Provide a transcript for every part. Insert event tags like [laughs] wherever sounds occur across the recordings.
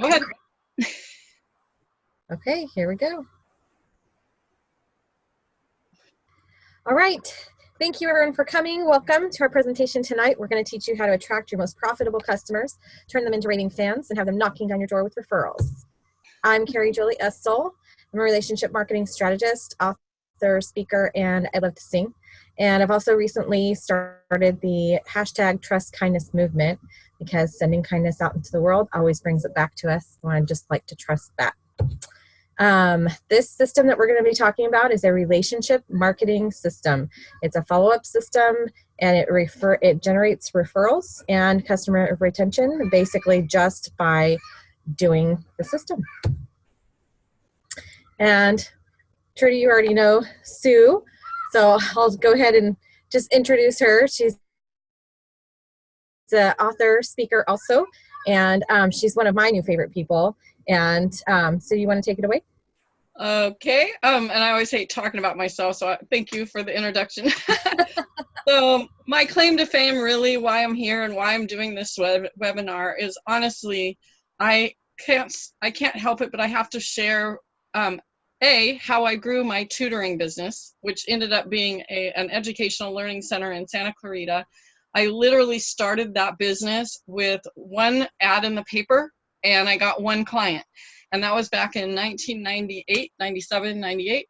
Go ahead. [laughs] Okay, here we go. All right. Thank you everyone for coming. Welcome to our presentation tonight. We're going to teach you how to attract your most profitable customers, turn them into raving fans, and have them knocking down your door with referrals. I'm Carrie Jolie Estel. I'm a relationship marketing strategist, author, speaker, and I love to sing. And I've also recently started the hashtag trust kindness movement because sending kindness out into the world always brings it back to us. And I just like to trust that. Um, this system that we're going to be talking about is a relationship marketing system. It's a follow-up system and it refer it generates referrals and customer retention basically just by doing the system. And Trudy, you already know Sue, so I'll go ahead and just introduce her. She's the author, speaker also, and um, she's one of my new favorite people. And um, so you want to take it away? Okay, um, and I always hate talking about myself, so I, thank you for the introduction. [laughs] so my claim to fame, really, why I'm here and why I'm doing this web webinar is honestly, I can't I can't help it, but I have to share um, a how I grew my tutoring business, which ended up being a, an educational learning center in Santa Clarita. I literally started that business with one ad in the paper, and I got one client and that was back in 1998, 97, 98.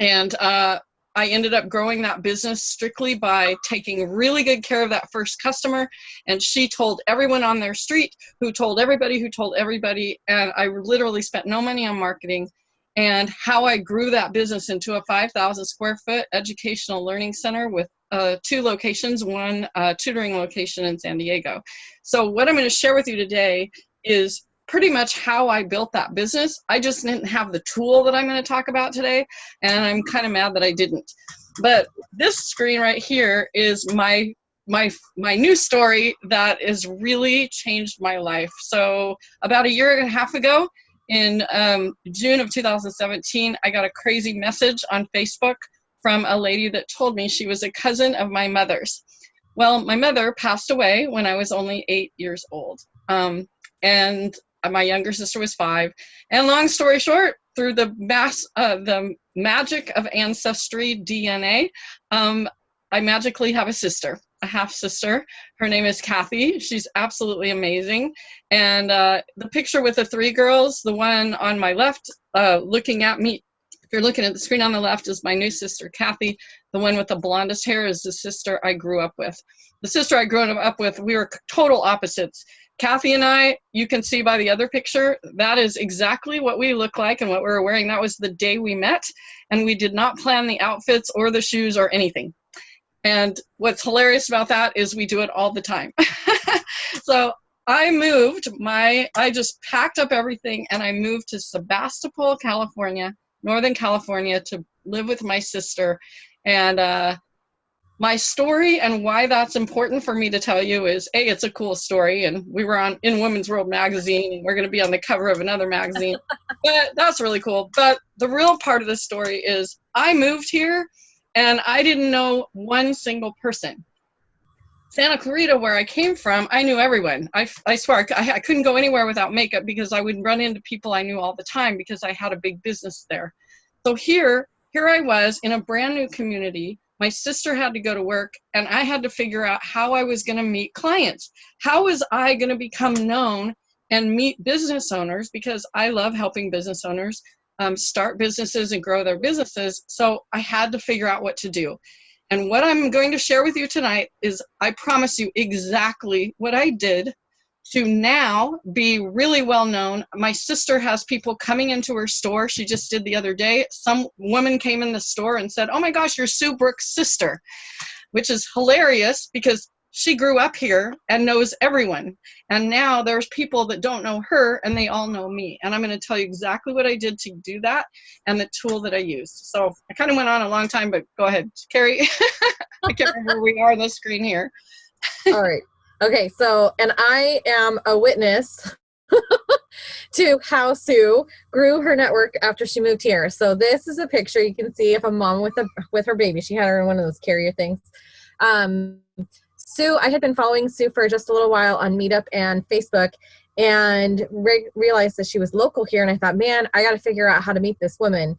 And uh, I ended up growing that business strictly by taking really good care of that first customer. And she told everyone on their street, who told everybody, who told everybody. And I literally spent no money on marketing. And how I grew that business into a 5,000 square foot educational learning center with uh, two locations, one uh, tutoring location in San Diego. So what I'm going to share with you today is pretty much how I built that business. I just didn't have the tool that I'm going to talk about today, and I'm kind of mad that I didn't. But this screen right here is my my my new story that has really changed my life. So about a year and a half ago, in um, June of 2017, I got a crazy message on Facebook from a lady that told me she was a cousin of my mother's. Well, my mother passed away when I was only eight years old. Um, and my younger sister was five. And long story short, through the mass, uh, the magic of ancestry DNA, um, I magically have a sister, a half sister. Her name is Kathy. She's absolutely amazing. And uh, the picture with the three girls, the one on my left uh, looking at me, if you're looking at the screen on the left, is my new sister, Kathy. The one with the blondest hair is the sister I grew up with. The sister I grew up with, we were total opposites. Kathy and I, you can see by the other picture, that is exactly what we look like and what we were wearing. That was the day we met, and we did not plan the outfits or the shoes or anything. And what's hilarious about that is we do it all the time. [laughs] so I moved my, I just packed up everything and I moved to Sebastopol, California, Northern California to live with my sister. And uh, my story and why that's important for me to tell you is a it's a cool story and we were on in women's world magazine and we're going to be on the cover of another magazine [laughs] but that's really cool but the real part of the story is i moved here and i didn't know one single person. Santa clarita where i came from i knew everyone. I, I swear I, I couldn't go anywhere without makeup because i would run into people i knew all the time because i had a big business there. So here here i was in a brand new community. My sister had to go to work and I had to figure out how I was going to meet clients. How was I going to become known and meet business owners? Because I love helping business owners um, start businesses and grow their businesses. So I had to figure out what to do. And what I'm going to share with you tonight is I promise you exactly what I did to now be really well known. My sister has people coming into her store. She just did the other day. Some woman came in the store and said, Oh my gosh, you're Sue Brooks' sister, which is hilarious because she grew up here and knows everyone. And now there's people that don't know her and they all know me. And I'm going to tell you exactly what I did to do that and the tool that I used. So I kind of went on a long time, but go ahead, Carrie. [laughs] I can't remember where we are on the screen here. all right. Okay, so, and I am a witness [laughs] to how Sue grew her network after she moved here. So this is a picture you can see of a mom with a with her baby. She had her in one of those carrier things. Um, Sue, I had been following Sue for just a little while on Meetup and Facebook, and re- realized that she was local here. And I thought, man, I got to figure out how to meet this woman.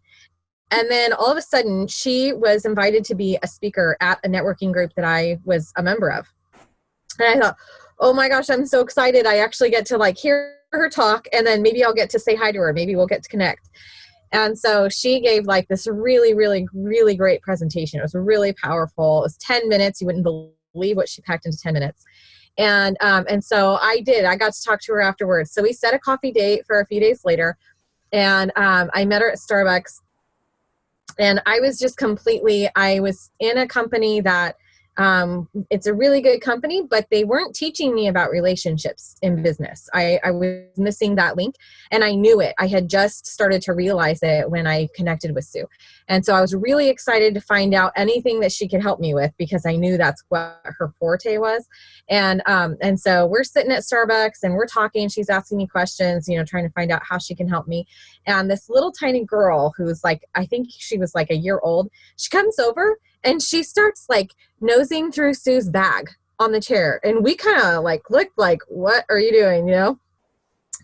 And then all of a sudden, she was invited to be a speaker at a networking group that I was a member of. And I thought, oh my gosh, I'm so excited. I actually get to like hear her talk and then maybe I'll get to say hi to her. Maybe we'll get to connect. And so she gave like this really, really, really great presentation. It was really powerful. It was 10 minutes. You wouldn't believe what she packed into 10 minutes. And um, and so I did. I got to talk to her afterwards. So we set a coffee date for a few days later, and um, I met her at Starbucks. And I was just completely. I was in a company that um, it's a really good company, but they weren't teaching me about relationships in business. I, I, was missing that link and I knew it. I had just started to realize it when I connected with Sue. And so I was really excited to find out anything that she could help me with because I knew that's what her forte was. And, um, and so we're sitting at Starbucks and we're talking, she's asking me questions, you know, trying to find out how she can help me. And this little tiny girl who's like, I think she was like a year old, she comes over and she starts like nosing through Sue's bag on the chair. And we kind of like looked like, what are you doing? You know?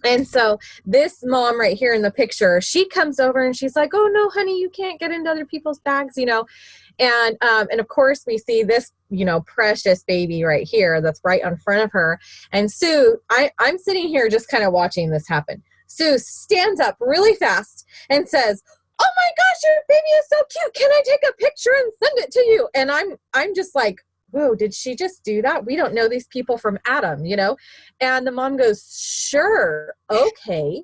And so this mom right here in the picture, she comes over and she's like, "Oh no, honey, you can't get into other people's bags," you know. And um, and of course we see this, you know, precious baby right here that's right in front of her. And Sue, I I'm sitting here just kind of watching this happen. Sue stands up really fast and says, my gosh, your baby is so cute. Can I take a picture and send it to you? And I'm I'm just like, whoa, did she just do that? We don't know these people from Adam, you know? And the mom goes, sure, okay.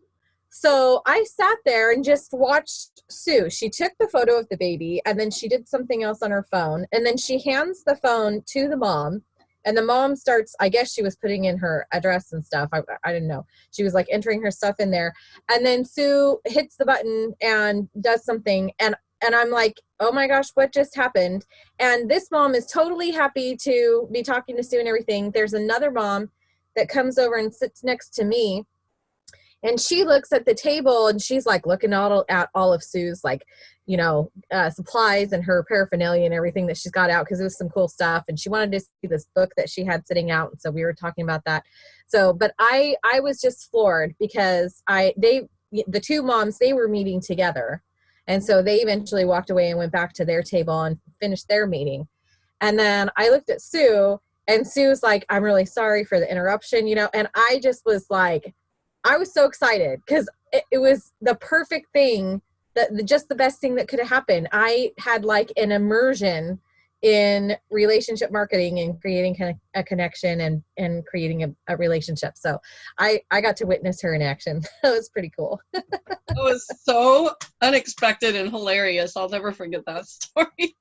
So I sat there and just watched Sue. She took the photo of the baby and then she did something else on her phone. And then she hands the phone to the mom and the mom starts i guess she was putting in her address and stuff. I, I didn't know. She was like entering her stuff in there. And then sue hits the button and does something. And and i'm like oh my gosh what just happened? And this mom is totally happy to be talking to sue and everything. There's another mom that comes over and sits next to me and she looks at the table and she's like looking all at all of sue's like you know, uh, supplies and her paraphernalia and everything that she's got out because it was some cool stuff. And she wanted to see this book that she had sitting out. And so we were talking about that. So, but I, I was just floored because I, they, the two moms, they were meeting together. And so they eventually walked away and went back to their table and finished their meeting. And then I looked at Sue and Sue's like, I'm really sorry for the interruption, you know, and I just was like, I was so excited because it, it was the perfect thing that the, just the best thing that could have happened. I had like an immersion in relationship marketing and creating a connection and and creating a, a relationship. So I I got to witness her in action. [laughs] that was pretty cool. [laughs] it was so unexpected and hilarious. I'll never forget that [laughs] story.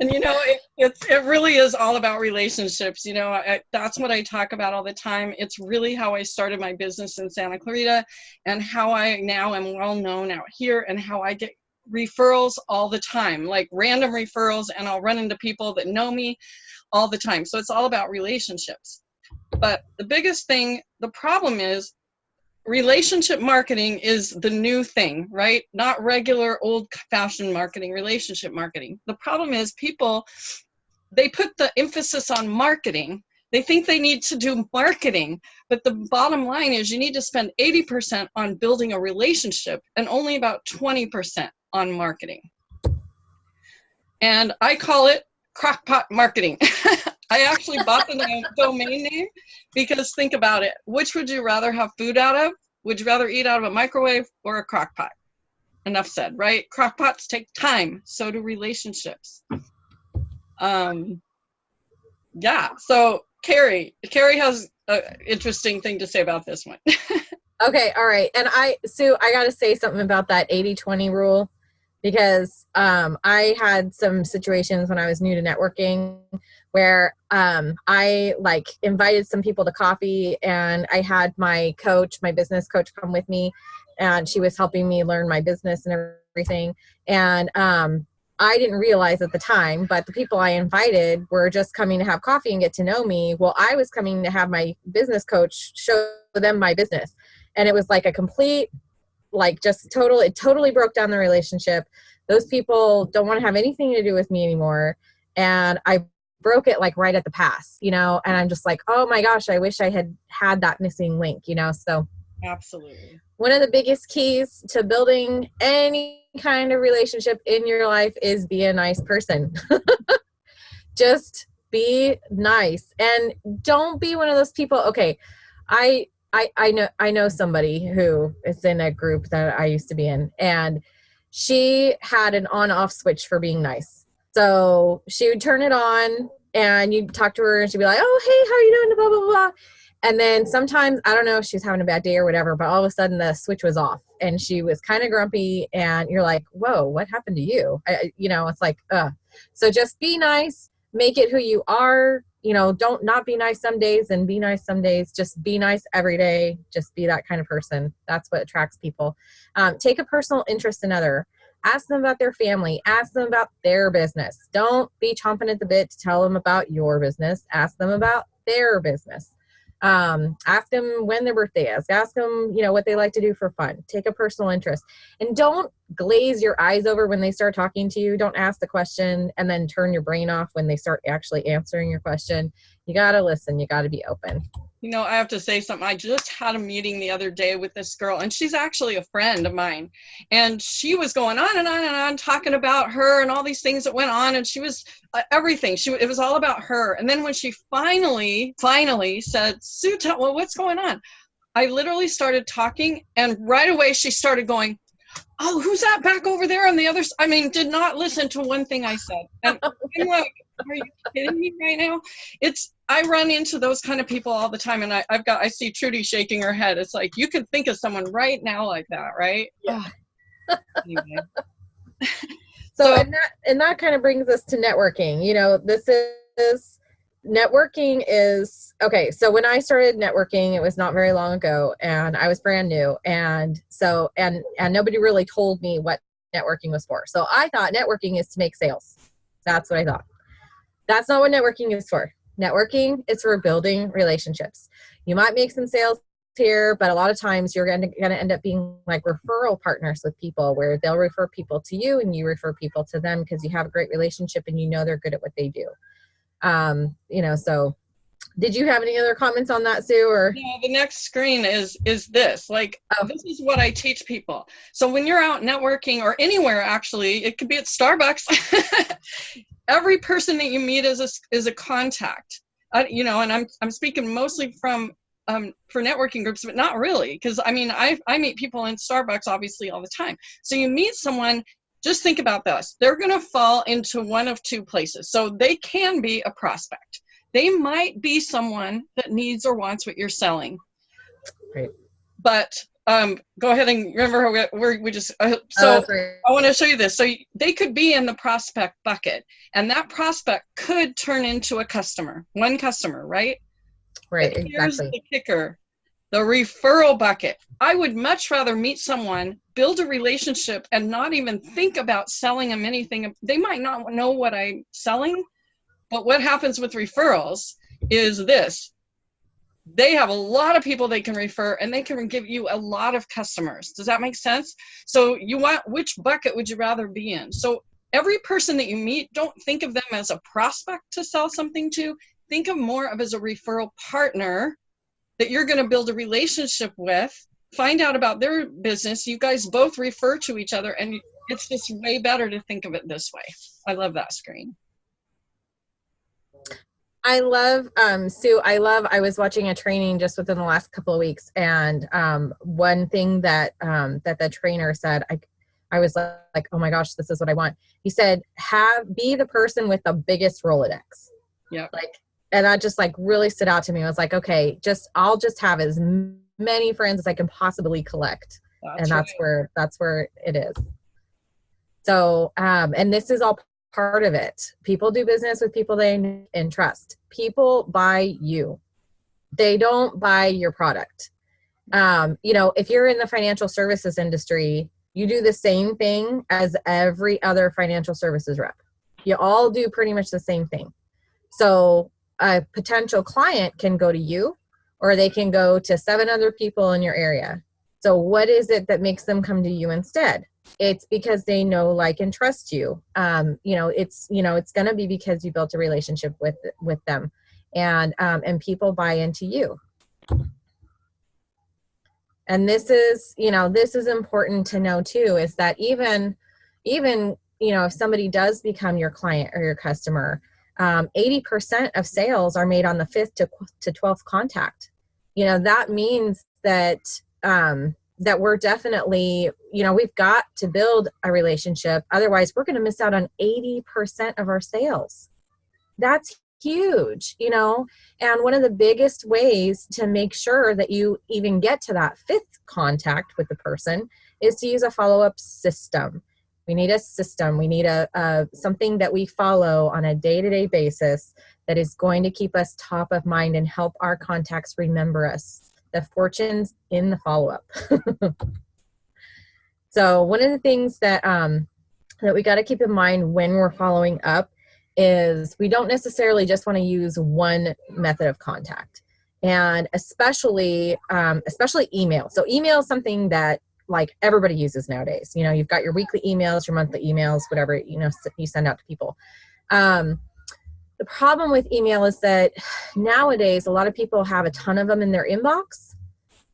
And you know it, it's it really is all about relationships you know I, that's what i talk about all the time. It's really how i started my business in santa clarita and how i now am well known out here and how i get referrals all the time like random referrals and i'll run into people that know me all the time. So it's all about relationships. But the biggest thing the problem is relationship marketing is the new thing, right? Not regular old fashioned marketing, relationship marketing. The problem is people, they put the emphasis on marketing. They think they need to do marketing, but the bottom line is you need to spend 80% on building a relationship and only about 20% on marketing. And I call it crockpot marketing. [laughs] I actually bought the [laughs] domain name because think about it. Which would you rather have food out of? Would you rather eat out of a microwave or a crock pot? Enough said, right? Crock pots take time. So do relationships. Um, yeah. So Carrie, Carrie has an interesting thing to say about this one. [laughs] okay. All right. And I, Sue, I got to say something about that 80 20 rule because um, I had some situations when I was new to networking where um, I like invited some people to coffee and I had my coach, my business coach come with me and she was helping me learn my business and everything. And um, I didn't realize at the time, but the people I invited were just coming to have coffee and get to know me. Well, I was coming to have my business coach show them my business. And it was like a complete like just total it totally broke down the relationship those people don't want to have anything to do with me anymore and i broke it like right at the pass, you know, and I'm just like, oh my gosh, I wish I had had that missing link, you know. So absolutely. One of the biggest keys to building any kind of relationship in your life is be a nice person. [laughs] just be nice and don't be one of those people okay i i i know i know somebody who is in a group that i used to be in and she had an on off switch for being nice so she would turn it on and you'd talk to her and she'd be like, oh, hey, how are you doing? Blah, blah, blah. And then sometimes, I don't know if she's having a bad day or whatever, but all of a sudden the switch was off and she was kind of grumpy and you're like, whoa, what happened to you? I, you know, it's like, uh. So just be nice, make it who you are. You know, don't not be nice some days and be nice some days. Just be nice every day. Just be that kind of person. That's what attracts people. Um, take a personal interest in other ask them about their family ask them about their business don't be chomping at the bit to tell them about your business ask them about their business um, ask them when their birthday is ask them you know what they like to do for fun take a personal interest and don't glaze your eyes over when they start talking to you don't ask the question and then turn your brain off when they start actually answering your question you got to listen you got to be open you know, I have to say something. I just had a meeting the other day with this girl, and she's actually a friend of mine. And she was going on and on and on, talking about her and all these things that went on. And she was uh, everything. She it was all about her. And then when she finally, finally said, "Sue, well, what's going on?" I literally started talking, and right away she started going, "Oh, who's that back over there on the other?" side? I mean, did not listen to one thing I said. And [laughs] I'm like, "Are you kidding me right now?" It's I run into those kind of people all the time, and I, have got I see Trudy shaking her head. It's like you can think of someone right now like that, right? Yeah. anyway. so, so and that and that kind of brings us to networking. You know, this is networking is okay. So when I started networking, it was not very long ago, and I was brand new, and so and and nobody really told me what networking was for. So I thought networking is to make sales. That's what I thought. That's not what networking is for networking is for building relationships. You might make some sales here, but a lot of times you're going to, going to end up being like referral partners with people where they'll refer people to you and you refer people to them because you have a great relationship and you know they're good at what they do. Um, you know, so did you have any other comments on that sue or no the next screen is is this like oh. this is what i teach people so when you're out networking or anywhere actually it could be at starbucks [laughs] every person that you meet is a, is a contact. Uh, you know, and I'm I'm speaking mostly from um, for networking groups, but not really, because I mean, I I meet people in Starbucks obviously all the time. So you meet someone. Just think about this. They're going to fall into one of two places. So they can be a prospect. They might be someone that needs or wants what you're selling. Right. But um, go ahead and remember we, we just uh, so oh, I want to show you this. So they could be in the prospect bucket, and that prospect could turn into a customer, one customer, right? Right. But here's exactly. the kicker: the referral bucket. I would much rather meet someone, build a relationship, and not even think about selling them anything. They might not know what I'm selling, but what happens with referrals is this they have a lot of people they can refer and they can give you a lot of customers. Does that make sense? So you want, which bucket would you rather be in? So every person that you meet, don't think of them as a prospect to sell something to. Think of more of as a referral partner that you're going to build a relationship with. Find out about their business. You guys both refer to each other, and it's just way better to think of it this way. I love that screen. I love um, Sue. I love. I was watching a training just within the last couple of weeks, and um, one thing that um, that the trainer said, I, I was like, oh my gosh, this is what I want. He said, have be the person with the biggest Rolodex. Yeah. Like, and that just like really stood out to me. I was like, okay, just I'll just have as many friends as I can possibly collect, that's and that's right. where that's where it is. So, um, and this is all part of it. People do business with people they and entrust. People buy you. They don't buy your product. Um, you know, if you're in the financial services industry, you do the same thing as every other financial services rep. You all do pretty much the same thing. So a potential client can go to you or they can go to seven other people in your area. So what is it that makes them come to you instead? it's because they know like and trust you um, you know it's you know it's going to be because you built a relationship with with them and um, and people buy into you and this is you know this is important to know too is that even even you know if somebody does become your client or your customer um, 80% of sales are made on the fifth to, to 12th contact. You know that means that um, that we're definitely you know we've got to build a relationship. Otherwise we're going to miss out on 80% of our sales. That's huge you know? And one of the biggest ways to make sure that you even get to that fifth contact with the person is to use a follow-up system we need a system. We need a, a something that we follow on a day-to-day basis that is going to keep us top of mind and help our contacts remember us. The fortunes in the follow-up. [laughs] So one of the things that um that we got to keep in mind when we're following up is we don't necessarily just want to use one method of contact. And especially um, especially email. So email is something that like everybody uses nowadays. You know you've got your weekly emails your monthly emails whatever you know you send out to people. Um, the problem with email is that nowadays a lot of people have a ton of them in their inbox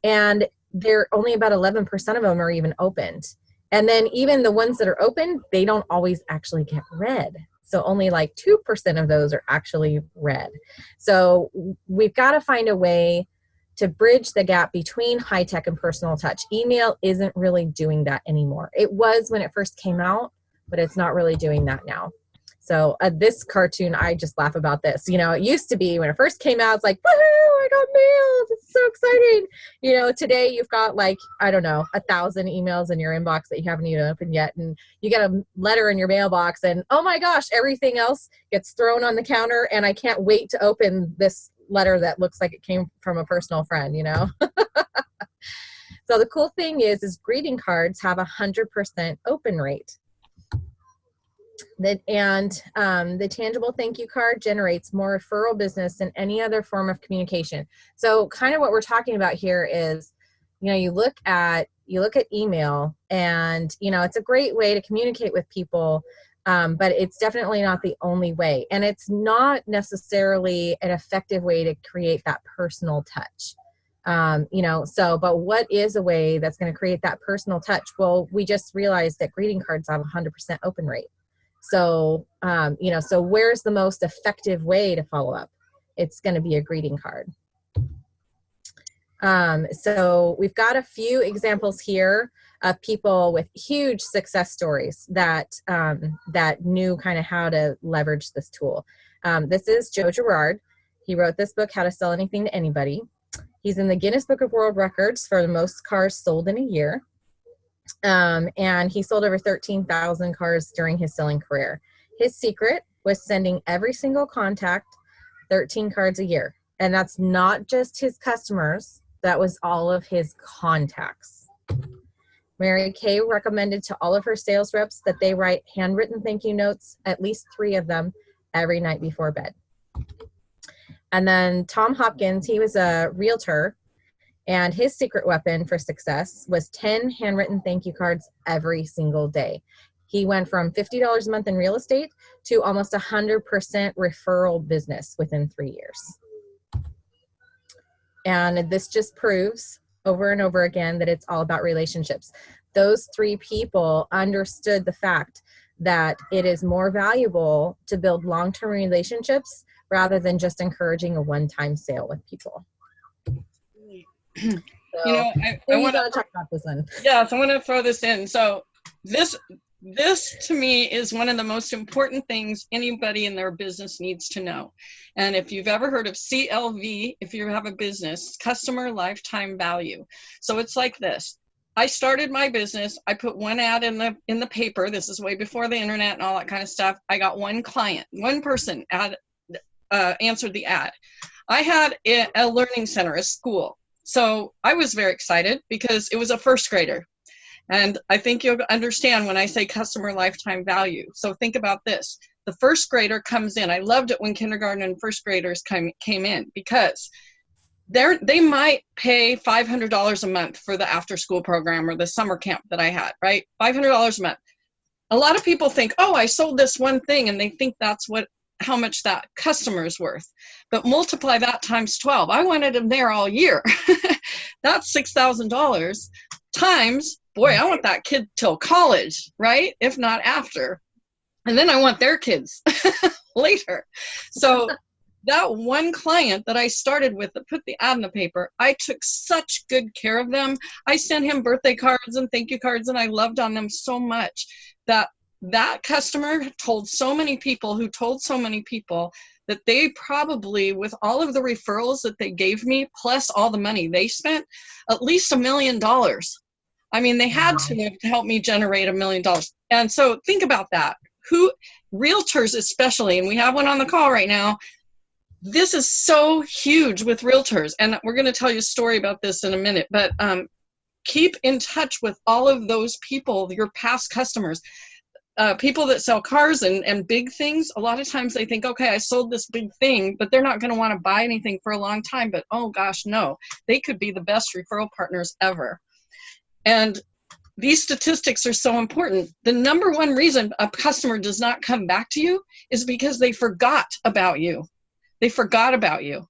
and they're only about 11% of them are even opened. And then even the ones that are open they don't always actually get read. So only like 2% of those are actually read. So we've got to find a way to bridge the gap between high tech and personal touch. Email isn't really doing that anymore. It was when it first came out, but it's not really doing that now. So uh, this cartoon, I just laugh about this. You know, it used to be when it first came out, it's like, woohoo, I got mail. It's so exciting. You know, today you've got like, I don't know, a thousand emails in your inbox that you haven't even opened yet. And you get a letter in your mailbox and oh my gosh, everything else gets thrown on the counter. And I can't wait to open this letter that looks like it came from a personal friend, you know? [laughs] so the cool thing is, is greeting cards have a 100% open rate. That, and um, the tangible thank you card generates more referral business than any other form of communication. So kind of what we're talking about here is, you know, you look at you look at email and you know it's a great way to communicate with people um, but it's definitely not the only way. And it's not necessarily an effective way to create that personal touch. Um, you know so but what is a way that's going to create that personal touch? Well we just realized that greeting cards have a 100% open rate. So, um, you know, so where's the most effective way to follow up? It's going to be a greeting card. Um, so we've got a few examples here of people with huge success stories that um, that knew kind of how to leverage this tool. Um, this is Joe Girard. He wrote this book, How to Sell Anything to Anybody. He's in the Guinness Book of World Records for the most cars sold in a year. Um, and he sold over 13,000 cars during his selling career. His secret was sending every single contact 13 cards a year. And that's not just his customers, that was all of his contacts. Mary Kay recommended to all of her sales reps that they write handwritten thank you notes, at least three of them, every night before bed. And then Tom Hopkins, he was a realtor and his secret weapon for success was 10 handwritten thank you cards every single day. He went from $50 a month in real estate to almost 100% referral business within three years. And this just proves over and over again that it's all about relationships. Those three people understood the fact that it is more valuable to build long-term relationships rather than just encouraging a one-time sale with people. So, you know, I, I want to talk about this one. Yes, I want to throw this in. So this this to me is one of the most important things anybody in their business needs to know. And if you've ever heard of CLV, if you have a business, customer lifetime value. So it's like this. I started my business. I put one ad in the in the paper. This is way before the internet and all that kind of stuff. I got one client, one person ad uh, answered the ad. I had a, a learning center, a school. So I was very excited because it was a first grader. And I think you'll understand when I say customer lifetime value. So think about this. The first grader comes in. I loved it when kindergarten and first graders came, came in because they're they might pay $500 a month for the after school program or the summer camp that I had, right? $500 a month. A lot of people think, "Oh, I sold this one thing," and they think that's what how much that customer is worth. But multiply that times 12. I wanted them there all year. [laughs] that's $6,000 times, boy, I want that kid till college, right? If not after. And then I want their kids [laughs] later. So [laughs] that one client that I started with that put the ad in the paper, I took such good care of them. I sent him birthday cards and thank you cards, and I loved on them so much that that customer told so many people who told so many people that they probably, with all of the referrals that they gave me, plus all the money they spent, at least a million dollars. I mean, they had to help me generate a million dollars. And so think about that. Who, realtors especially, and we have one on the call right now, this is so huge with realtors and we're going to tell you a story about this in a minute but um, keep in touch with all of those people your past customers uh, people that sell cars and, and big things a lot of times they think okay i sold this big thing but they're not going to want to buy anything for a long time but oh gosh no they could be the best referral partners ever and these statistics are so important. The number one reason a customer does not come back to you is because they forgot about you. They forgot about you.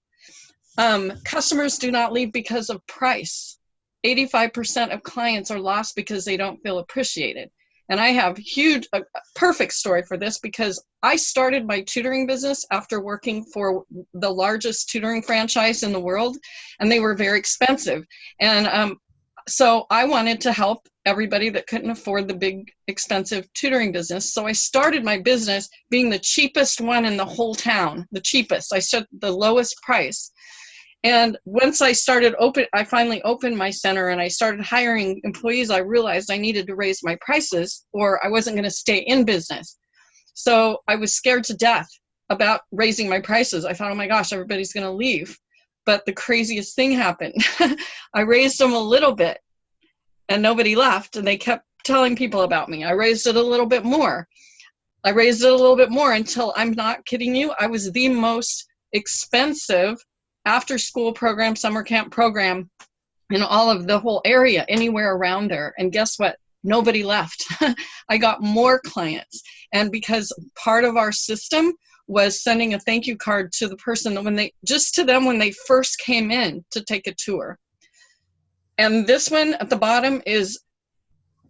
Um, customers do not leave because of price. 85% of clients are lost because they don't feel appreciated. And I have huge, a perfect story for this because I started my tutoring business after working for the largest tutoring franchise in the world, and they were very expensive. And um, so I wanted to help everybody that couldn't afford the big expensive tutoring business. So I started my business being the cheapest one in the whole town, the cheapest. I set the lowest price. And once I started open, I finally opened my center and I started hiring employees. I realized I needed to raise my prices or I wasn't going to stay in business. So I was scared to death about raising my prices. I thought, oh my gosh, everybody's going to leave. But the craziest thing happened. [laughs] I raised them a little bit and nobody left and they kept telling people about me. I raised it a little bit more. I raised it a little bit more until I'm not kidding you, I was the most expensive after school program, summer camp program in all of the whole area, anywhere around there. And guess what? Nobody left. [laughs] I got more clients. And because part of our system was sending a thank you card to the person when they, just to them when they first came in to take a tour. And this one at the bottom is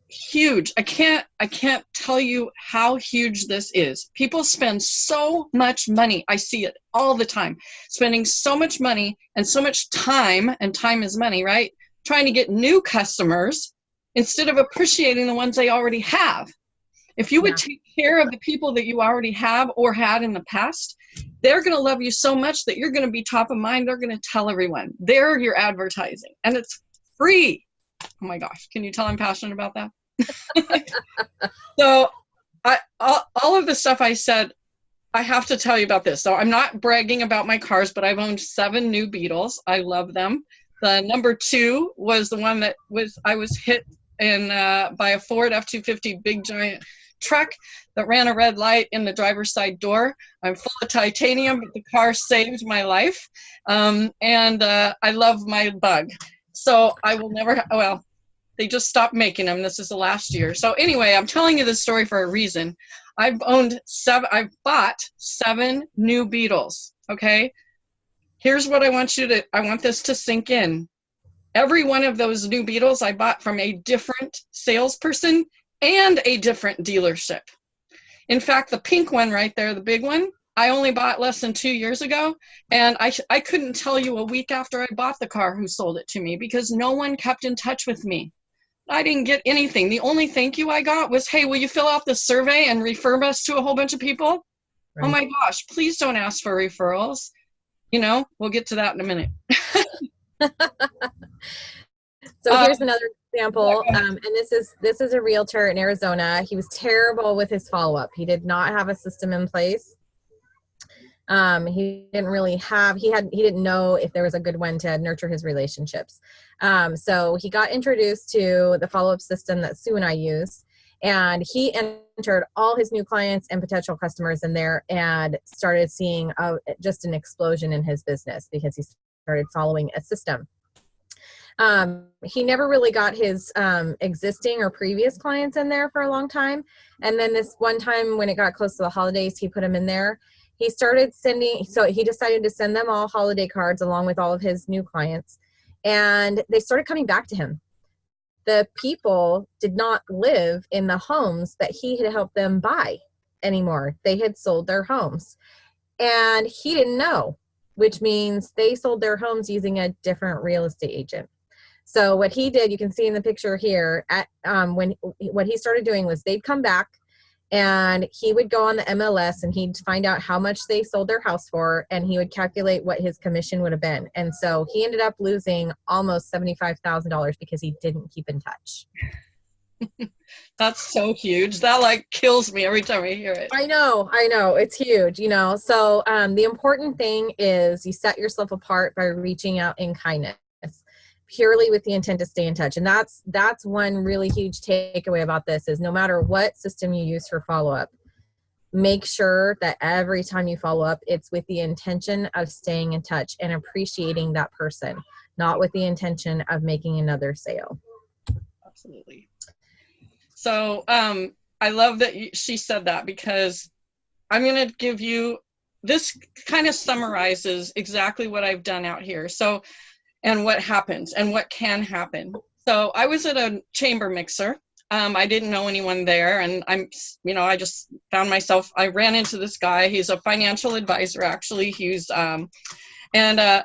huge. I can't I can't tell you how huge this is. People spend so much money. I see it all the time. Spending so much money and so much time and time is money, right? Trying to get new customers instead of appreciating the ones they already have. If you would take care of the people that you already have or had in the past, they're going to love you so much that you're going to be top of mind. They're going to tell everyone. They're your advertising. And it's free. Oh my gosh, can you tell I'm passionate about that? [laughs] so I, all, all of the stuff I said, I have to tell you about this. So I'm not bragging about my cars, but I've owned seven new Beetles. I love them. The number two was the one that was I was hit in uh, by a Ford F-250 big giant truck that ran a red light in the driver's side door. I'm full of titanium, but the car saved my life. Um, and uh, I love my bug. So I will never, well, they just stopped making them. This is the last year. So anyway, I'm telling you this story for a reason. I've owned seven, I've bought seven new Beetles, okay? Here's what I want you to, I want this to sink in. Every one of those new Beetles I bought from a different salesperson and a different dealership. In fact, the pink one right there, the big one, I only bought less than two years ago, and I, I couldn't tell you a week after I bought the car who sold it to me because no one kept in touch with me. I didn't get anything. The only thank you I got was, hey, will you fill out the survey and refer us to a whole bunch of people? Right. Oh my gosh, please don't ask for referrals. You know, we'll get to that in a minute. [laughs] [laughs] so here's um, another example, um, and this is this is a realtor in Arizona. He was terrible with his follow up. He did not have a system in place um, he didn't really have he had he didn't know if there was a good one to nurture his relationships um, so he got introduced to the follow-up system that sue and i use and he entered all his new clients and potential customers in there and started seeing a, just an explosion in his business because he started following a system. Um, he never really got his um, existing or previous clients in there for a long time. And then this one time when it got close to the holidays, he put them in there. He started sending, so he decided to send them all holiday cards along with all of his new clients. And they started coming back to him. The people did not live in the homes that he had helped them buy anymore. They had sold their homes. And he didn't know, which means they sold their homes using a different real estate agent. So what he did, you can see in the picture here, at um, when what he started doing was they'd come back and he would go on the MLS and he'd find out how much they sold their house for and he would calculate what his commission would have been. And so he ended up losing almost $75,000 because he didn't keep in touch. [laughs] That's so huge. That like kills me every time I hear it. I know, I know. It's huge, you know. So um, the important thing is you set yourself apart by reaching out in kindness purely with the intent to stay in touch. And that's that's one really huge takeaway about this is no matter what system you use for follow-up make sure that every time you follow up it's with the intention of staying in touch and appreciating that person not with the intention of making another sale. Absolutely. So um i love that you, she said that because i'm going to give you this kind of summarizes exactly what i've done out here. So and what happens and what can happen. So I was at a chamber mixer. Um, I didn't know anyone there, and I'm, you know, I just found myself. I ran into this guy. He's a financial advisor, actually. He's, um, and uh,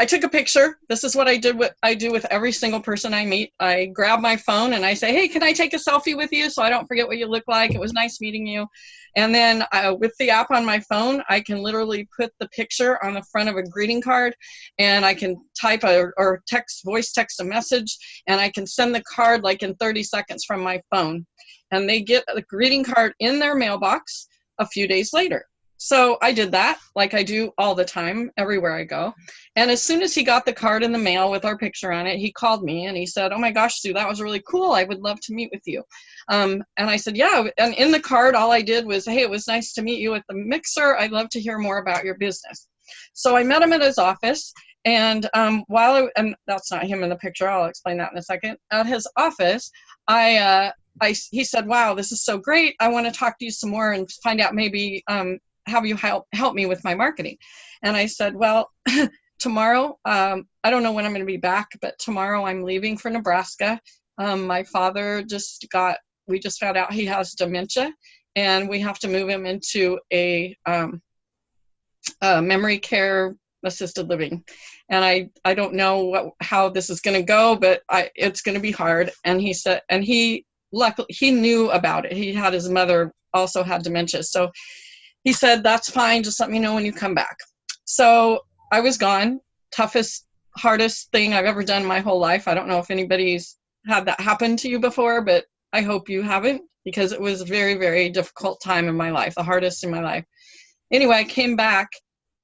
I took a picture. This is what I did. What I do with every single person I meet. I grab my phone and I say, "Hey, can I take a selfie with you so I don't forget what you look like? It was nice meeting you." And then uh, with the app on my phone, I can literally put the picture on the front of a greeting card, and I can type a or text, voice text a message, and I can send the card like in 30 seconds from my phone, and they get the greeting card in their mailbox a few days later. So I did that like I do all the time, everywhere I go. And as soon as he got the card in the mail with our picture on it, he called me and he said, Oh my gosh, Sue, that was really cool. I would love to meet with you. Um, and I said, Yeah. And in the card, all I did was, Hey, it was nice to meet you at the mixer. I'd love to hear more about your business. So I met him at his office. And um, while I, and that's not him in the picture, I'll explain that in a second. At his office, I, uh, I, he said, wow, this is so great. I want to talk to you some more and find out maybe um, have you help help me with my marketing. And i said well [laughs] tomorrow um, i don't know when i'm going to be back but tomorrow i'm leaving for nebraska. Um, my father just got we just found out he has dementia and we have to move him into a, um, a memory care assisted living. And i i don't know what how this is going to go but i it's going to be hard. And he said and he luckily he knew about it. He had his mother also had dementia. So he said, That's fine, just let me know when you come back. So I was gone. Toughest, hardest thing I've ever done my whole life. I don't know if anybody's had that happen to you before, but I hope you haven't because it was a very, very difficult time in my life, the hardest in my life. Anyway, I came back,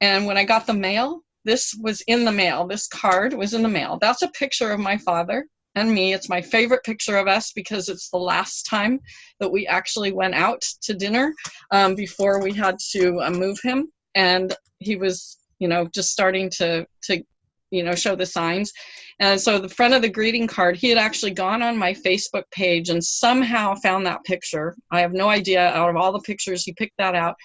and when I got the mail, this was in the mail. This card was in the mail. That's a picture of my father and me. It's my favorite picture of us because it's the last time that we actually went out to dinner um, before we had to uh, move him. And he was, you know, just starting to, to, you know, show the signs. And so the front of the greeting card, he had actually gone on my Facebook page and somehow found that picture. I have no idea out of all the pictures, he picked that out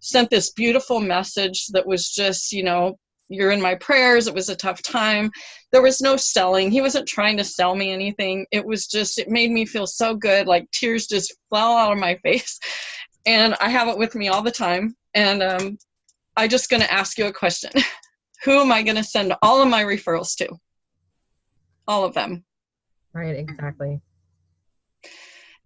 sent this beautiful message that was just you know you're in my prayers. It was a tough time. There was no selling. He wasn't trying to sell me anything. It was just, it made me feel so good. Like tears just fell out of my [laughs] face. And I have it with me all the time. And um, I'm just going to ask you a question [laughs] Who am I going to send all of my referrals to? All of them. Right, exactly.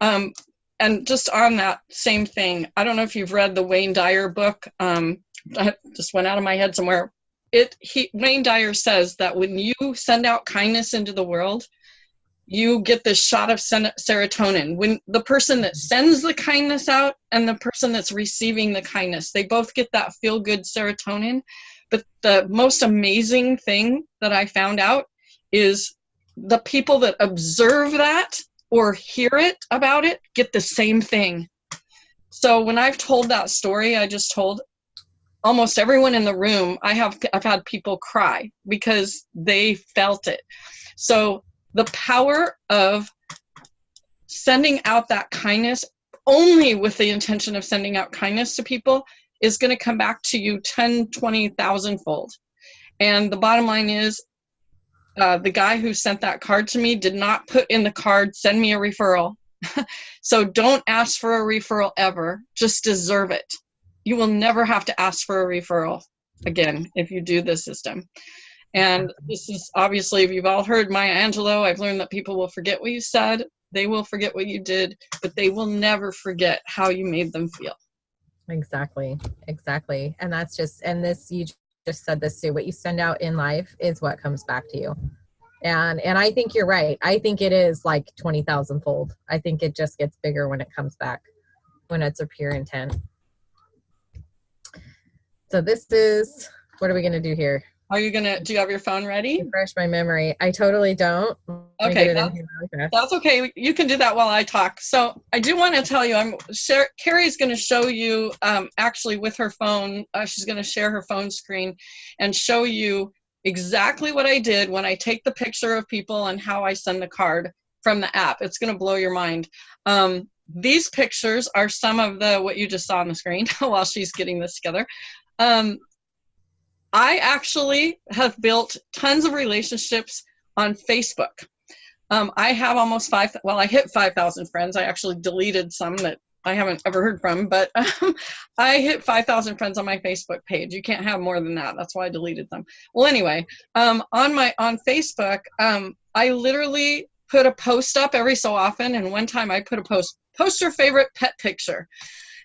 Um, and just on that same thing, I don't know if you've read the Wayne Dyer book. Um, I just went out of my head somewhere it he Wayne Dyer says that when you send out kindness into the world, you get this shot of serotonin. When the person that sends the kindness out and the person that's receiving the kindness, they both get that feel good serotonin. But the most amazing thing that I found out is the people that observe that or hear it about it get the same thing. So when I've told that story I just told, almost everyone in the room, I have I've had people cry because they felt it. So the power of sending out that kindness only with the intention of sending out kindness to people is going to come back to you 10, 20,000 fold. And the bottom line is uh, the guy who sent that card to me did not put in the card, send me a referral. [laughs] so don't ask for a referral ever, just deserve it. You will never have to ask for a referral again if you do this system. And this is obviously, if you've all heard Maya Angelou, I've learned that people will forget what you said, they will forget what you did, but they will never forget how you made them feel. Exactly, exactly. And that's just, and this, you just said this too, what you send out in life is what comes back to you. And, and I think you're right. I think it is like 20,000 fold. I think it just gets bigger when it comes back, when it's a pure intent. So this is, what are we going to do here? Are you gonna? Do you have your phone ready? Refresh my memory. I totally don't. Okay, that's, that's, okay. You can do that while I talk. So I do want to tell you, I'm share, Carrie's going to show you um, actually with her phone. Uh, she's going to share her phone screen and show you exactly what I did when I take the picture of people and how I send the card from the app. It's going to blow your mind. Um, these pictures are some of the what you just saw on the screen [laughs] while she's getting this together. Um, I actually have built tons of relationships on Facebook. Um, I have almost five, well, I hit 5,000 friends. I actually deleted some that I haven't ever heard from, but [laughs] um, I hit 5,000 friends on my Facebook page. You can't have more than that. That's why I deleted them. Well, anyway, um, on my, on Facebook, um, I literally put a post up every so often. And one time I put a post, post your favorite pet picture.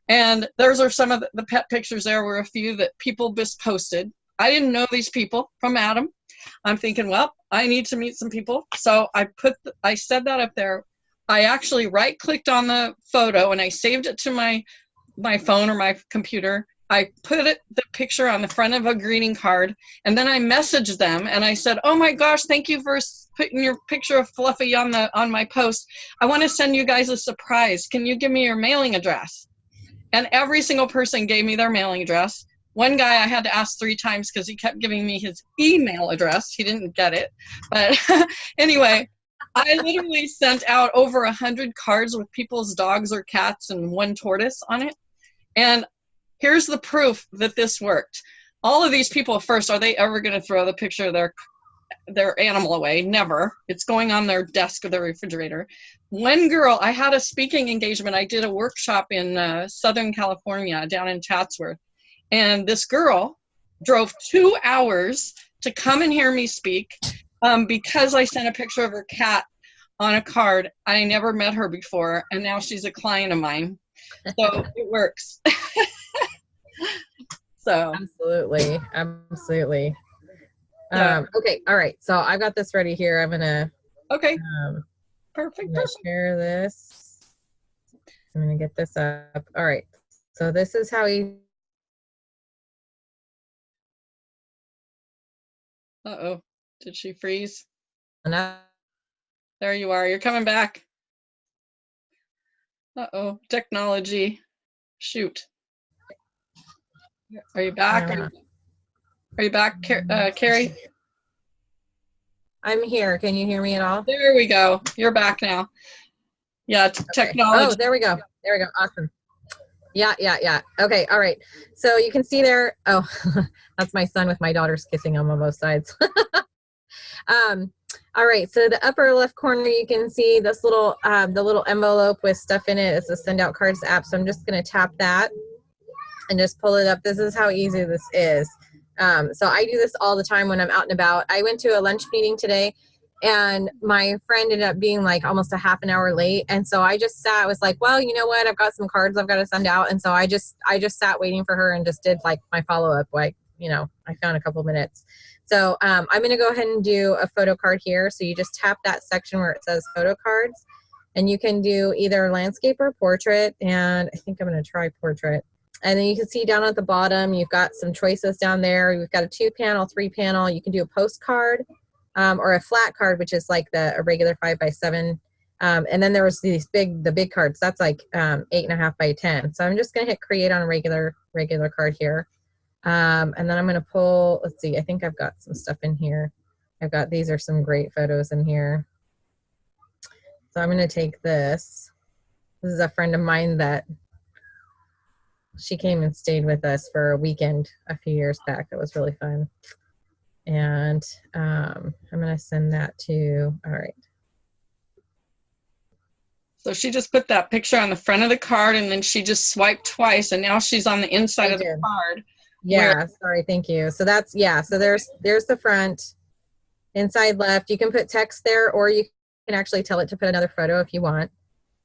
And those are some of the, pet pictures there were a few that people just posted. I didn't know these people from Adam. I'm thinking, well, I need to meet some people. So I put, the, I said that up there. I actually right clicked on the photo and I saved it to my, my phone or my computer. I put it, the picture on the front of a greeting card and then I messaged them and I said, oh my gosh, thank you for putting your picture of Fluffy on the, on my post. I want to send you guys a surprise. Can you give me your mailing address? And every single person gave me their mailing address. One guy I had to ask three times because he kept giving me his email address. He didn't get it. But [laughs] anyway, I literally sent out over a hundred cards with people's dogs or cats and one tortoise on it. And here's the proof that this worked. All of these people first, are they ever going to throw the picture of their their animal away? Never. It's going on their desk or their refrigerator. One girl, I had a speaking engagement. I did a workshop in uh, Southern California down in Chatsworth and this girl drove two hours to come and hear me speak um, because I sent a picture of her cat on a card. I never met her before, and now she's a client of mine. So it works. [laughs] so absolutely, absolutely. Um, okay, all right. So I've got this ready here. I'm gonna. Okay. Um, perfect. perfect. Share this. I'm gonna get this up. All right. So this is how you Uh-oh. Did she freeze? No. There you are. You're coming back. Uh-oh. Technology. Shoot. Are you back? Are you back, uh, Carrie? I'm here. Can you hear me at all? There we go. You're back now. Yeah, okay. technology. Oh, there we go. There we go. Awesome. Yeah, yeah, yeah. Okay, all right. So you can see there. Oh, [laughs] that's my son with my daughters kissing him on both sides. [laughs] um, all right, so the upper left corner, you can see this little, um, the little envelope with stuff in it. It's a send out cards app. So I'm just gonna tap that and just pull it up. This is how easy this is. Um, so I do this all the time when I'm out and about. I went to a lunch meeting today and my friend ended up being like almost a half an hour late. And so i just sat was like well you know what? I've got some cards i've got to send out. And so i just i just sat waiting for her and just did like my follow-up like you know i found a couple minutes. So um, i'm going to go ahead and do a photo card here. So you just tap that section where it says photo cards and you can do either landscape or portrait. And i think i'm going to try portrait and then you can see down at the bottom you've got some choices down there you've got a two panel three panel you can do a postcard um, or a flat card, which is like the a regular five by seven. Um, and then there was these big, the big cards. That's like um, eight and a half by ten. So I'm just gonna hit create on a regular regular card here. Um, and then I'm going to pull, let's see, I think I've got some stuff in here. I've got, these are some great photos in here. So I'm going to take this. This is a friend of mine that she came and stayed with us for a weekend a few years back. That was really fun. And um, I'm going to send that to, all right. So she just put that picture on the front of the card and then she just swiped twice and now she's on the inside I of the card. Yeah, sorry, thank you. So that's, yeah, so there's, there's the front. Inside left, you can put text there or you can actually tell it to put another photo if you want.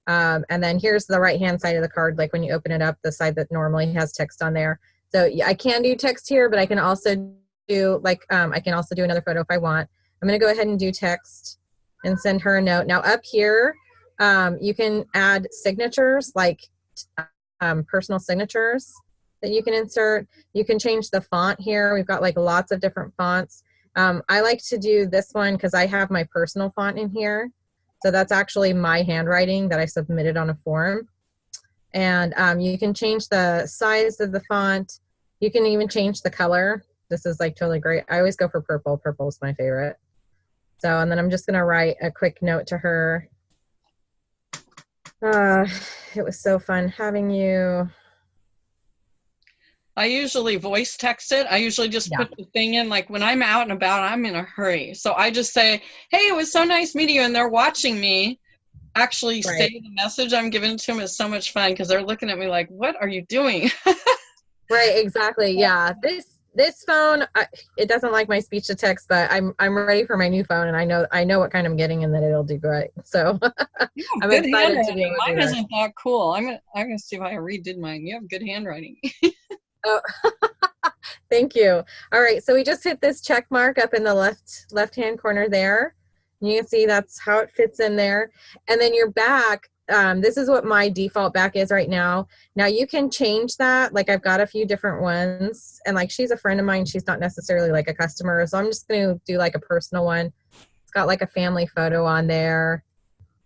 Um, and then here's the right hand side of the card, like when you open it up, the side that normally has text on there. So I can do text here, but I can also do like, um, I can also do another photo if I want. I'm gonna go ahead and do text and send her a note. Now up here, um, you can add signatures like um, personal signatures that you can insert. You can change the font here. We've got like lots of different fonts. Um, I like to do this one because I have my personal font in here. So that's actually my handwriting that I submitted on a form. And um, you can change the size of the font. You can even change the color. This is like totally great. I always go for purple. Purple is my favorite. So, and then I'm just gonna write a quick note to her. Uh, it was so fun having you. I usually voice text it. I usually just Yeah. put the thing in, like when I'm out and about, I'm in a hurry. So I just say, hey, it was so nice meeting you. And they're watching me actually Right. say the message I'm giving to them is so much fun because they're looking at me like, what are you doing? [laughs] Right, exactly. Yeah. This this phone I, it doesn't like my speech to text, but I'm I'm ready for my new phone and I know I know what kind I'm getting and that it'll do great. [laughs] So have I'm excited to handwriting. be to do Mine isn't that cool. I'm gonna I'm gonna see if I redid mine. You have good handwriting. [laughs] [laughs] thank you. All right, so we just hit this check mark up in the left left hand corner there. You can see that's how it fits in there. And then your back, um, this is what my default back is right now. Now you can change that. Like I've got a few different ones and like she's a friend of mine. She's not necessarily like a customer. So I'm just going to do like a personal one. It's got like a family photo on there.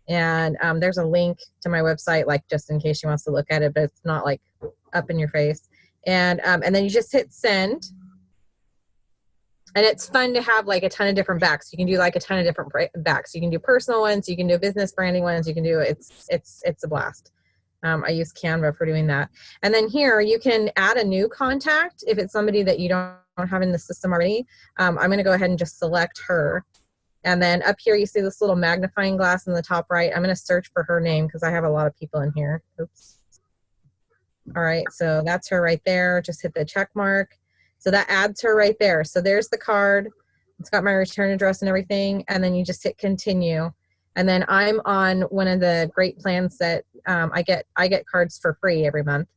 And um, there's a link to my website, like just in case she wants to look at it, but it's not like up in your face. And, um, and then you just hit send. And it's fun to have like a ton of different backs. You can do like a ton of different backs. You can do personal ones you can do business branding ones you can do it's it's it's a blast. Um, i use canva for doing that. And then here you can add a new contact if it's somebody that you don't, have in the system already. Um, i'm going to go ahead and just select her. And then up here you see this little magnifying glass in the top right. I'm going to search for her name because i have a lot of people in here. Oops all right so that's her right there just hit the check mark so that adds her right there. So there's the card. It's got my return address and everything. And then you just hit continue. And then I'm on one of the great plans that um, I get. I get cards for free every month.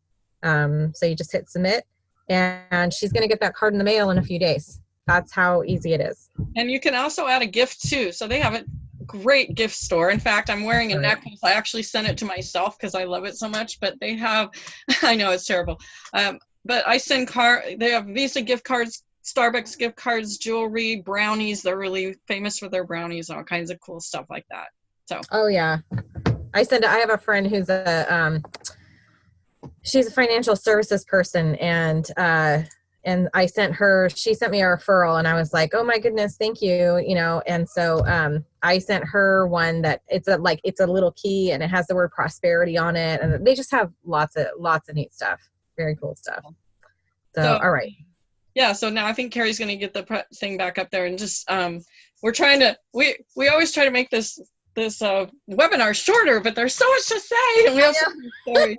Um, so you just hit submit, and she's going to get that card in the mail in a few days. That's how easy it is. and you can also add a gift too. So they have a great gift store. In fact, I'm wearing a necklace. I actually sent it to myself because I love it so much. But they have, [laughs] I know it's terrible. Um, but I send car. They have Visa gift cards, Starbucks gift cards, jewelry, brownies. They're really famous for their brownies, and all kinds of cool stuff like that. So Oh yeah, I send. I have a friend who's a um, she's a financial services person, and uh, and I sent her. She sent me a referral, and I was like, oh my goodness, thank you, you know. And so um, I sent her one that it's a like it's a little key, and it has the word prosperity on it, and they just have lots of lots of neat stuff, very cool stuff. So, So- all right, yeah. So now I think Carrie's going to get the thing back up there and just um, we're trying to we we always try to make this this uh, webinar shorter, but there's so much to say, and we have so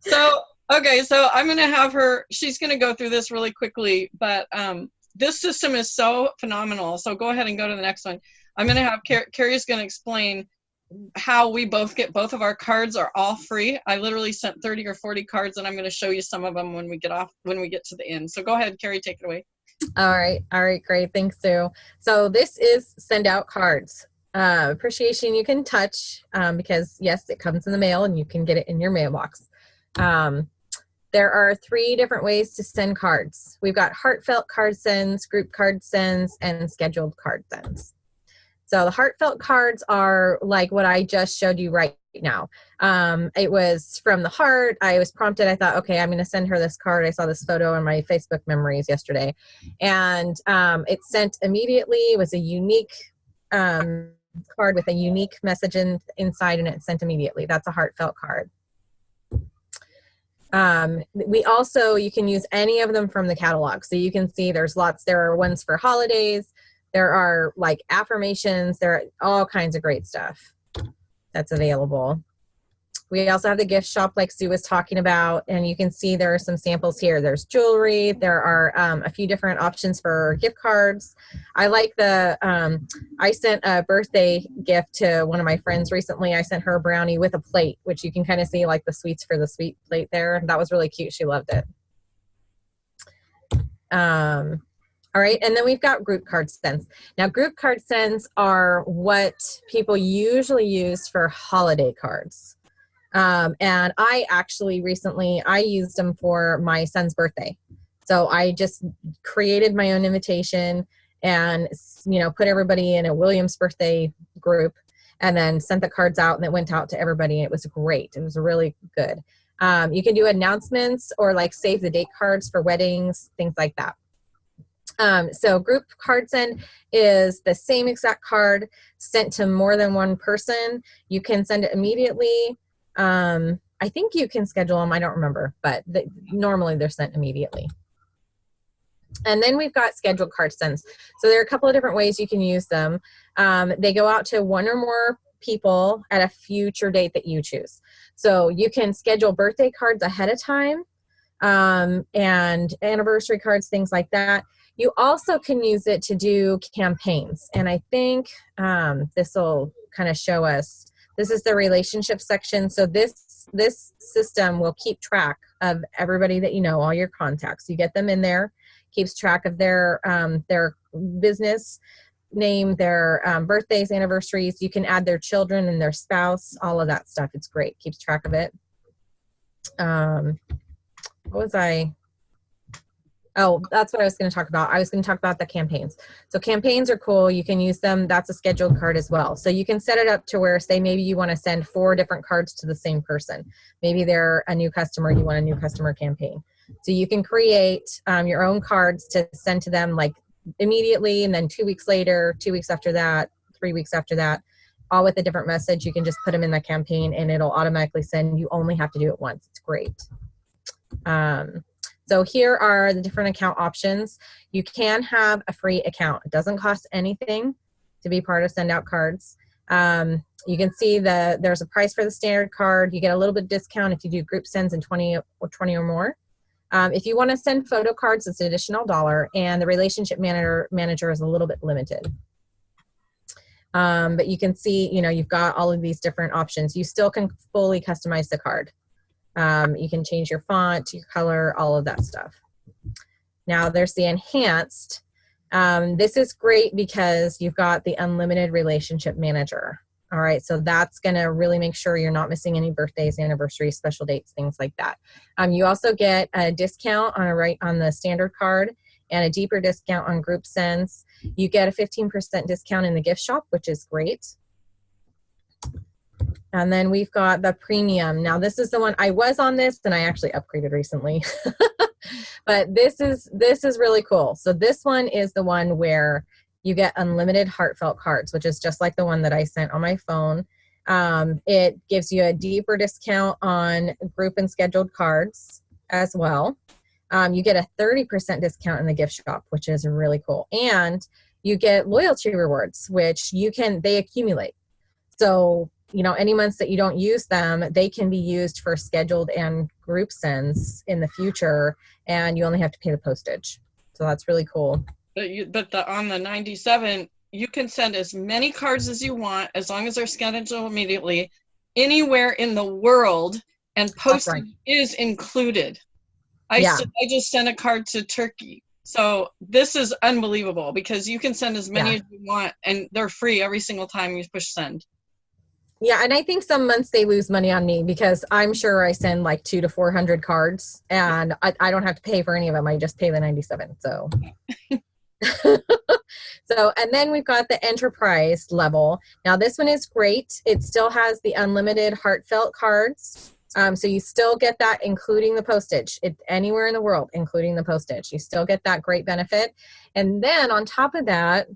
[laughs] [laughs] so okay, so I'm gonna have her. She's gonna go through this really quickly, but um, this system is so phenomenal. So go ahead and go to the next one. I'm gonna have Car- Carrie's gonna explain how we both get both of our cards are all free. I literally sent 30 or 40 cards, and I'm gonna show you some of them when we get off when we get to the end. So go ahead, Carrie, take it away. All right. All right. Great. Thanks, Sue. So this is send out cards. Uh, appreciation you can touch um, because yes, it comes in the mail and you can get it in your mailbox. Um, there are three different ways to send cards. We've got heartfelt card sends, group card sends, and scheduled card sends. So the heartfelt cards are like what I just showed you right now. Um, it was from the heart. I was prompted. I thought, okay, I'm going to send her this card. I saw this photo in my Facebook memories yesterday, and um, it sent immediately. It was a unique um, card with a unique message in, inside, and it sent immediately. That's a heartfelt card. Um, we also, you can use any of them from the catalog. So you can see there's lots, there are ones for holidays, there are like affirmations, there are all kinds of great stuff that's available. We also have the gift shop like Sue was talking about, and you can see there are some samples here. There's jewelry, there are um, a few different options for gift cards. I like the, um, I sent a birthday gift to one of my friends recently. I sent her a brownie with a plate, which you can kind of see like the sweets for the sweet plate there. That was really cute. She loved it. Um, all right, and then we've got group card sends. Now, group card sends are what people usually use for holiday cards. Um, and I actually recently, I used them for my son's birthday. So I just created my own invitation and, you know, put everybody in a Williams birthday group and then sent the cards out and it went out to everybody. It was great. It was really good. Um, you can do announcements or like save the date cards for weddings, things like that. Um, so group card send is the same exact card sent to more than one person. You can send it immediately. Um, I think you can schedule them. I don't remember, but normally they're sent immediately. And then we've got scheduled card sends. So there are a couple of different ways you can use them. Um, they go out to one or more people at a future date that you choose. So you can schedule birthday cards ahead of time um, and anniversary cards, things like that. You also can use it to do campaigns. And I think um, this will kind of show us, this is the relationship section. So this, this system will keep track of everybody that you know, all your contacts. You get them in there, keeps track of their, um, their business name, their um, birthdays, anniversaries. You can add their children and their spouse, all of that stuff. It's great, keeps track of it. Um, what was I? Oh, that's what I was going to talk about. I was going to talk about the campaigns. So campaigns are cool. You can use them. That's a scheduled card as well. So you can set it up to where, say, maybe you want to send four different cards to the same person. Maybe they're a new customer. You want a new customer campaign. So you can create um, your own cards to send to them like immediately, and then two weeks later, two weeks after that, three weeks after that, all with a different message. You can just put them in the campaign, and it'll automatically send. You only have to do it once. It's great. Um, so here are the different account options. You can have a free account. It doesn't cost anything to be part of send out cards. Um, you can see that there's a price for the standard card. You get a little bit discount if you do group sends in 20 or 20 or more. Um, if you want to send photo cards, it's an additional dollar, and the relationship manager manager is a little bit limited. Um, but you can see, you know, you've got all of these different options. You still can fully customize the card. Um, you can change your font, your color, all of that stuff. Now there's the enhanced. Um, this is great because you've got the unlimited relationship manager. All right, so that's gonna really make sure you're not missing any birthdays, anniversaries, special dates, things like that. Um, you also get a discount on a right on the standard card and a deeper discount on group sends. You get a 15% discount in the gift shop, which is great. And then we've got the premium. Now this is the one I was on this and I actually upgraded recently. [laughs] but this is this is really cool. So this one is the one where you get unlimited heartfelt cards, which is just like the one that I sent on my phone. Um, it gives you a deeper discount on group and scheduled cards as well. Um, you get a 30% discount in the gift shop, which is really cool. And you get loyalty rewards, which you can, they accumulate. So you know, any months that you don't use them, they can be used for scheduled and group sends in the future, and you only have to pay the postage. So that's really cool. But you, but the on the 97, you can send as many cards as you want as long as they're scheduled immediately, anywhere in the world, and postage right. is included. I yeah. I just sent a card to Turkey. So this is unbelievable because you can send as many yeah. as you want, and they're free every single time you push send. Yeah, and I think some months they lose money on me because I'm sure I send like two to four hundred cards, and I, I don't have to pay for any of them. I just pay the ninety seven. So, so [laughs] So, and then we've got the enterprise level. Now, this one is great. It still has the unlimited heartfelt cards. Um, so you still get that, including the postage. It, anywhere in the world, including the postage, you still get that great benefit. And then on top of that,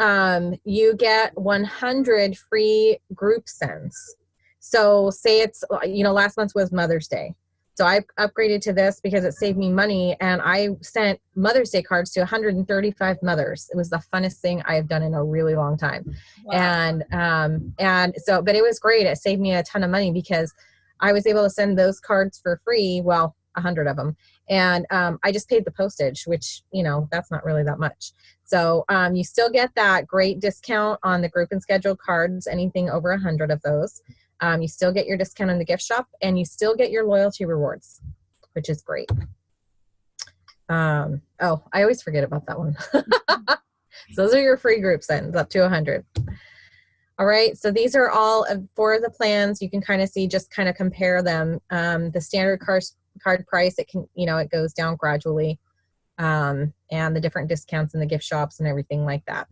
um, you get 100 free group sends. So say it's, you know, last month was Mother's Day. So I upgraded to this because it saved me money and I sent Mother's Day cards to 135 mothers. It was the funnest thing I have done in a really long time. Wow. And um and so but it was great. It saved me a ton of money because I was able to send those cards for free, well, a hundred of them. And um, I just paid the postage, which, you know, that's not really that much. So um, you still get that great discount on the group and scheduled cards, anything over a hundred of those. Um, you still get your discount in the gift shop and you still get your loyalty rewards, which is great. Um, oh, I always forget about that one. so [laughs] those are your free group sends up to 100. All right, so these are all of four of the plans. You can kind of see, just kind of compare them. Um, the standard card price, it can, you know, it goes down gradually. Um, and the different discounts in the gift shops and everything like that.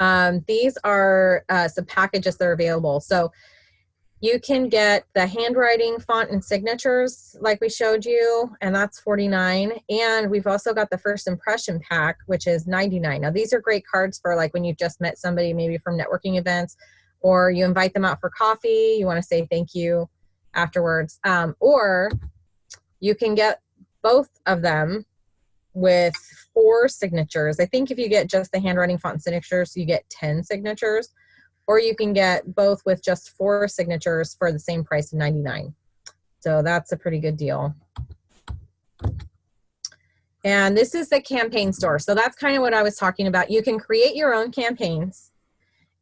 Um, these are uh, some packages that are available. So you can get the handwriting font and signatures like we showed you and that's 49 and we've also got the first impression pack which is 99 now these are great cards for like when you've just met somebody maybe from networking events or you invite them out for coffee you want to say thank you afterwards um, or you can get both of them with four signatures. I think if you get just the handwriting font signatures, you get 10 signatures, or you can get both with just four signatures for the same price of 99. So that's a pretty good deal. And this is the campaign store. So that's kind of what I was talking about. You can create your own campaigns.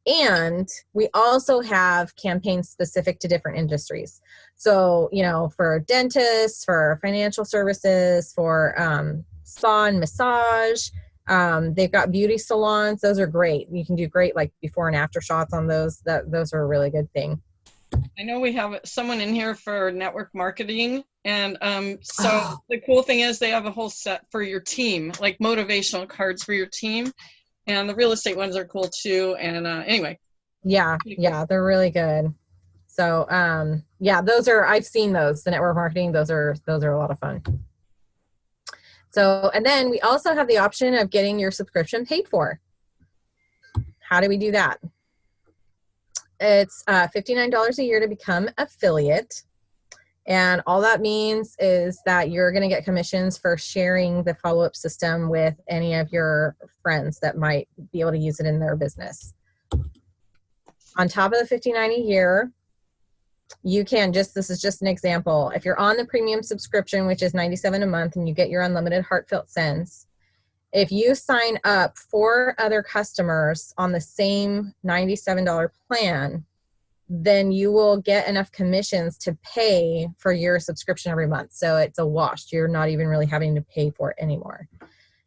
And we also have campaigns specific to different industries. So, you know, for dentists, for financial services, for um, spa and massage. Um, they've got beauty salons. Those are great. You can do great like before and after shots on those. That those are a really good thing. I know we have someone in here for network marketing, and um, so oh. [gasps] the cool thing is they have a whole set for your team, like motivational cards for your team, and the real estate ones are cool too. And uh, anyway, yeah, yeah, they're really good. So um, yeah, those are I've seen those. The network marketing, those are those are a lot of fun. So, and then we also have the option of getting your subscription paid for. How do we do that? It's uh, $59 a year to become affiliate. And all that means is that you're going to get commissions for sharing the follow-up system with any of your friends that might be able to use it in their business. On top of the 59 a year, you can just, this is just an example. If you're on the premium subscription, which is 97 a month and you get your unlimited heartfelt sends, if you sign up for other customers on the same $97 plan, then you will get enough commissions to pay for your subscription every month. So it's a wash. You're not even really having to pay for it anymore.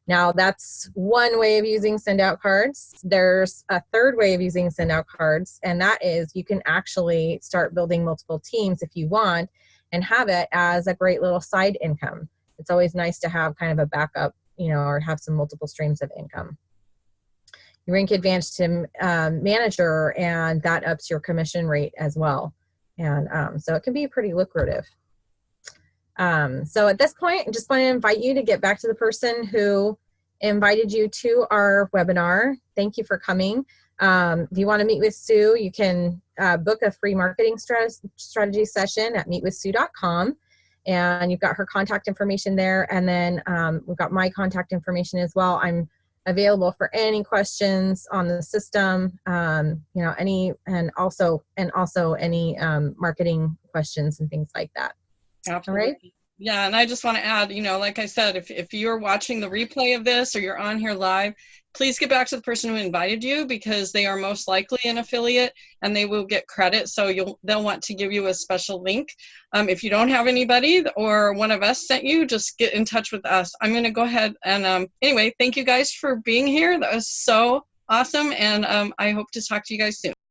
Now that's one way of using send out cards. There's a third way of using send out cards, and that is you can actually start building multiple teams if you want and have it as a great little side income. It's always nice to have kind of a backup, you know, or have some multiple streams of income. You rank advanced to um, manager, and that ups your commission rate as well. And um, so it can be pretty lucrative. Um, so at this point, I just want to invite you to get back to the person who invited you to our webinar. Thank you for coming. Um, if you want to meet with Sue, you can uh, book a free marketing strategy session at meetwithsue.com. And you've got her contact information there. And then um, we've got my contact information as well. I'm available for any questions on the system, um, you know, any, and also, and also any um, marketing questions and things like that. Absolutely. Right? Yeah, and I just want to add, you know, like I said, if, if you're watching the replay of this or you're on here live, please get back to the person who invited you because they are most likely an affiliate and they will get credit. So you'll they'll want to give you a special link. Um, if you don't have anybody or one of us sent you, just get in touch with us. I'm going to go ahead and um, anyway, thank you guys for being here. That was so awesome, and um, I hope to talk to you guys soon.